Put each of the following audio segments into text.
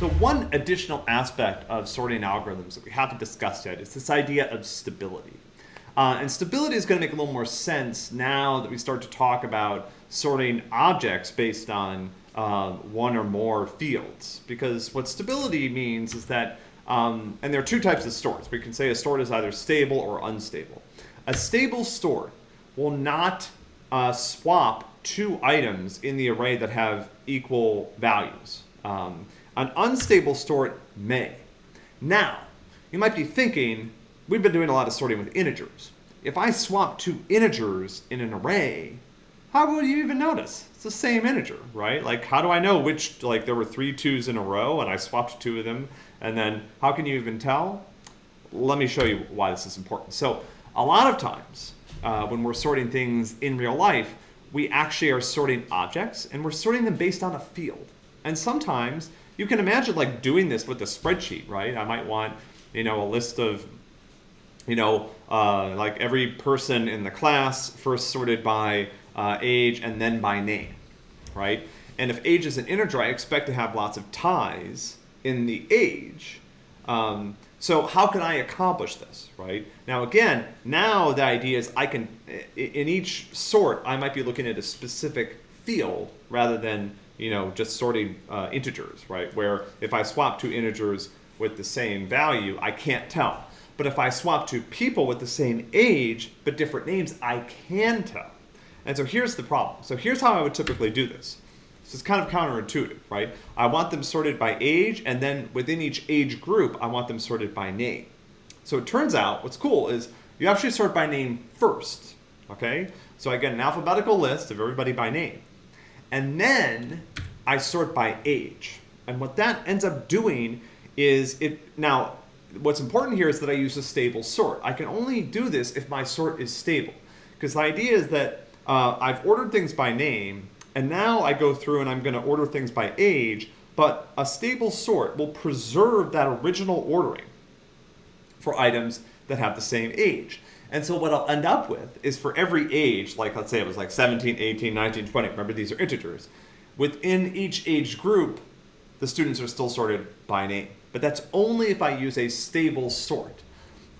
So one additional aspect of sorting algorithms that we haven't discussed yet is this idea of stability. Uh, and stability is going to make a little more sense now that we start to talk about sorting objects based on uh, one or more fields. Because what stability means is that, um, and there are two types of sorts. We can say a sort is either stable or unstable. A stable sort will not uh, swap two items in the array that have equal values. Um, an unstable sort may. Now, you might be thinking, we've been doing a lot of sorting with integers. If I swap two integers in an array, how would you even notice? It's the same integer, right? Like, how do I know which, like, there were three twos in a row and I swapped two of them, and then how can you even tell? Let me show you why this is important. So, a lot of times, uh, when we're sorting things in real life, we actually are sorting objects, and we're sorting them based on a field. And sometimes, you can imagine, like, doing this with a spreadsheet, right? I might want, you know, a list of you know, uh, like every person in the class first sorted by uh, age and then by name, right? And if age is an integer, I expect to have lots of ties in the age. Um, so how can I accomplish this, right? Now again, now the idea is I can, in each sort, I might be looking at a specific field rather than, you know, just sorting uh, integers, right? Where if I swap two integers with the same value, I can't tell. But if I swap two people with the same age but different names, I can tell. And so here's the problem. So here's how I would typically do this. This is kind of counterintuitive, right? I want them sorted by age, and then within each age group, I want them sorted by name. So it turns out, what's cool is you actually sort by name first, okay? So I get an alphabetical list of everybody by name. And then I sort by age. And what that ends up doing is it, now, what's important here is that I use a stable sort. I can only do this if my sort is stable. Because the idea is that uh, I've ordered things by name, and now I go through and I'm going to order things by age, but a stable sort will preserve that original ordering for items that have the same age. And so what I'll end up with is for every age, like let's say it was like 17, 18, 19, 20, remember these are integers, within each age group, the students are still sorted by name. But that's only if I use a stable sort.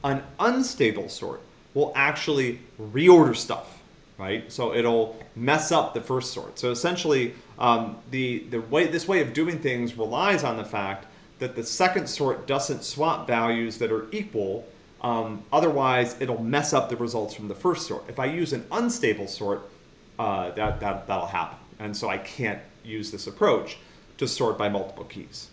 An unstable sort will actually reorder stuff right? So it'll mess up the first sort. So essentially, um, the, the way this way of doing things relies on the fact that the second sort doesn't swap values that are equal. Um, otherwise, it'll mess up the results from the first sort. If I use an unstable sort, uh, that, that, that'll happen. And so I can't use this approach to sort by multiple keys.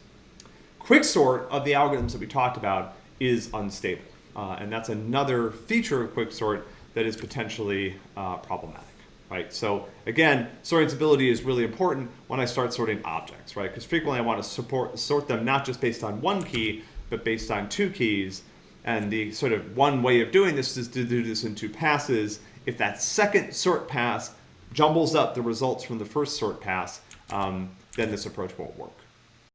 Quicksort of the algorithms that we talked about is unstable. Uh, and that's another feature of quicksort that is potentially uh, problematic, right? So again, sorting stability is really important when I start sorting objects, right? Because frequently I want to support, sort them not just based on one key, but based on two keys. And the sort of one way of doing this is to do this in two passes. If that second sort pass jumbles up the results from the first sort pass, um, then this approach won't work.